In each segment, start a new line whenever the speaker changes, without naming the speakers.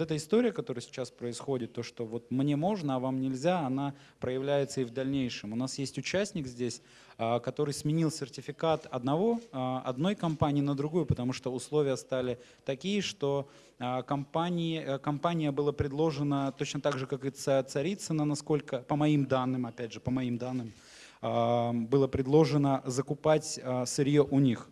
вот эта история, которая сейчас происходит, то, что вот мне можно, а вам нельзя, она проявляется и в дальнейшем. У нас есть участник здесь, а, который сменил сертификат одного, а, одной компании на другую, потому что условия стали такие, что а, компании, э, компания была предложена точно так же, как и Царицына, насколько, по моим данным, опять же, по моим данным, было предложено закупать сырье у них.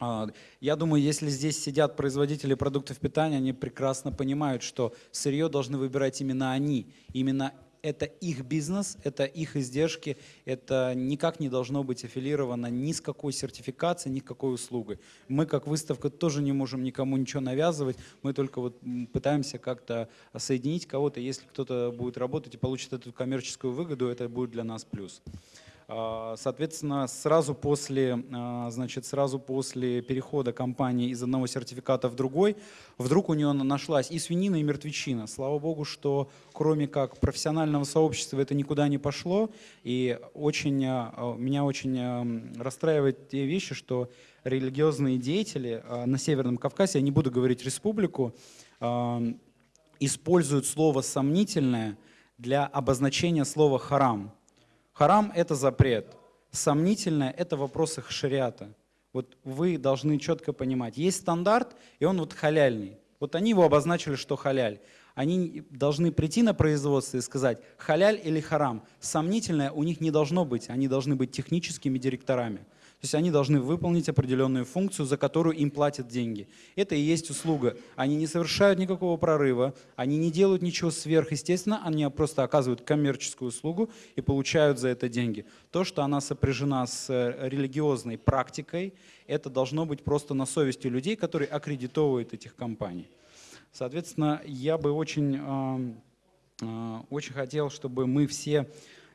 А, я думаю, если здесь сидят производители продуктов питания, они прекрасно понимают, что сырье должны выбирать именно они. Именно это их бизнес, это их издержки, это никак не должно быть аффилировано ни с какой сертификацией, ни с какой услугой. Мы как выставка тоже не можем никому ничего навязывать, мы только вот пытаемся как-то соединить кого-то. Если кто-то будет работать и получит эту коммерческую выгоду, это будет для нас плюс. А, соответственно, сразу после, а, значит, сразу после перехода компании из одного сертификата в другой, вдруг у нее нашлась и свинина, и мертвечина. Слава богу, что кроме как профессионального сообщества это никуда не пошло. И очень, а, меня очень расстраивает те вещи, что религиозные деятели на Северном Кавказе, я не буду говорить республику, используют слово «сомнительное» для обозначения слова «харам». Харам – это запрет. Сомнительное – это вопрос их шариата. Вот вы должны четко понимать. Есть стандарт, и он вот халяльный. Вот они его обозначили, что халяль. Они должны прийти на производство и сказать, халяль или харам. Сомнительное у них не должно быть. Они должны быть техническими директорами. То есть они должны выполнить определенную функцию, за которую им платят деньги. Это и есть услуга. Они не совершают никакого прорыва, они не делают ничего сверхъестественно, они просто оказывают коммерческую услугу и получают за это деньги. То, что она сопряжена с э, религиозной практикой, это должно быть просто на совести людей, которые аккредитовывают этих компаний. Соответственно, я бы очень, очень хотел, чтобы мы все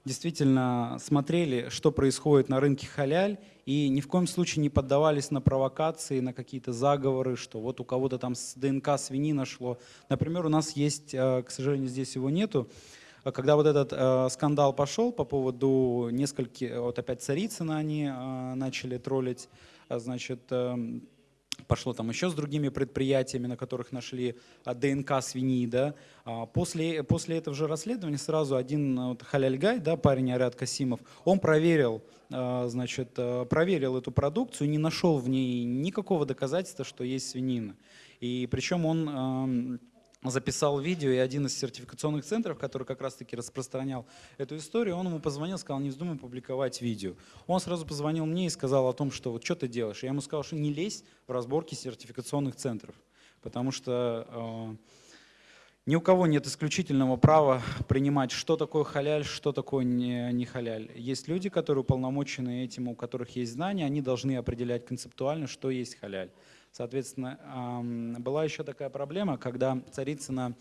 действительно смотрели, что происходит на рынке халяль, и ни в коем случае не поддавались на провокации, на какие-то заговоры, что вот у кого-то там с ДНК свиньи нашло. Например, у нас есть, э, к сожалению, здесь его нету, когда вот этот э, скандал пошел по поводу нескольких, вот опять Царицына они э, начали троллить, э, значит, э, пошло там еще с другими предприятиями, на которых нашли а, ДНК свиньи. Да. А, после, после этого же расследования сразу один вот, Халяльгай, да, парень Арят Касимов, он проверил, а, значит, проверил эту продукцию, не нашел в ней никакого доказательства, что есть свинина. И причем он записал видео, и один из сертификационных центров, который как раз-таки распространял эту историю, он ему позвонил, сказал, не вздумай публиковать видео. Он сразу позвонил мне и сказал о том, что вот что ты делаешь. Я ему сказал, что не лезь в разборки сертификационных центров, потому что э, ни у кого нет исключительного права принимать, что такое халяль, что такое не, не халяль. Есть люди, которые уполномочены этим, у которых есть знания, они должны определять концептуально, что есть халяль. Соответственно, была еще такая проблема, когда Царицына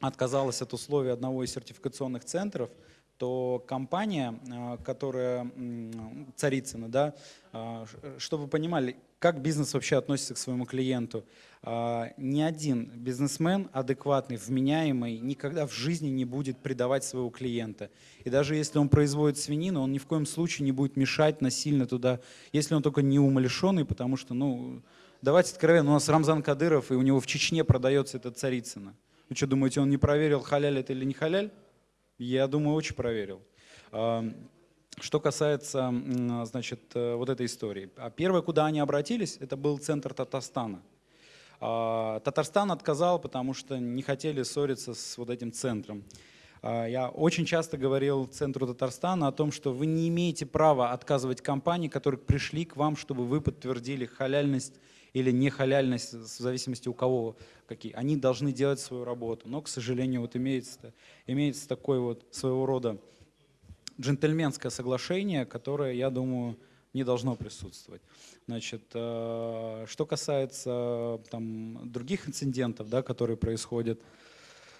отказалась от условий одного из сертификационных центров, то компания, а, которая Царицына, да, а, чтобы вы понимали, как бизнес вообще относится к своему клиенту. А, ни один бизнесмен адекватный, вменяемый, никогда в жизни не будет предавать своего клиента. И даже если он производит свинину, он ни в коем случае не будет мешать насильно туда, если он только не умалишенный, потому что, ну, Давайте откровенно, у нас Рамзан Кадыров, и у него в Чечне продается эта царицына. Вы что, думаете, он не проверил, халяль это или не халяль? Я думаю, очень проверил. Что касается значит, э, вот этой истории. А первое, куда они обратились, это был центр Татарстана. А, Татарстан отказал, потому что не хотели ссориться с вот этим центром. А, я очень часто говорил Центру Татарстана о том, что вы не имеете права отказывать компании, которые пришли к вам, чтобы вы подтвердили халяльность или не халяльность, в зависимости у кого какие, они должны делать свою работу. Но, к сожалению, вот имеется, имеется такое вот своего рода джентльменское соглашение, которое, я думаю, не должно присутствовать. Значит, э, что касается там, других инцидентов, да, которые происходят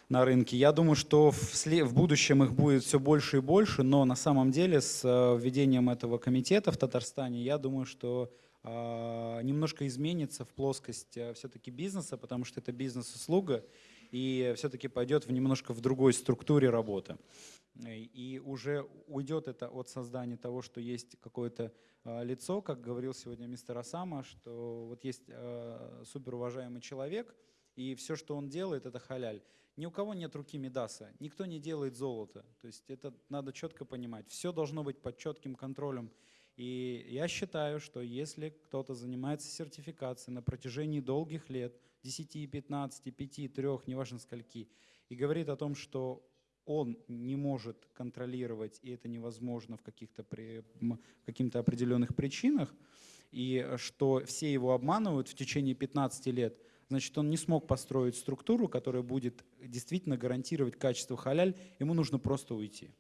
на рынке, я думаю, что в, в будущем их будет все больше и больше, но на самом деле с э, введением этого комитета в Татарстане, я думаю, что а, немножко изменится в плоскость э, все-таки бизнеса, потому что это бизнес-услуга, и все-таки пойдет в немножко в другой структуре работы. И уже уйдет это от создания того, что есть какое-то а, лицо, как говорил сегодня мистер Асама, что вот есть а, суперуважаемый человек, и все, что он делает, это халяль. Ни у кого нет руки Медаса, никто не делает золото. То есть это надо четко понимать. Все должно быть под четким контролем. И я считаю, что если кто-то занимается сертификацией на протяжении долгих лет, 10, 15, 5, 3, неважно скольки, и говорит о том, что он не может контролировать, и это невозможно в каких-то при, каким-то определенных причинах, и что все его обманывают в течение 15 лет, значит, он не смог построить структуру, которая будет действительно гарантировать качество халяль, ему нужно просто уйти.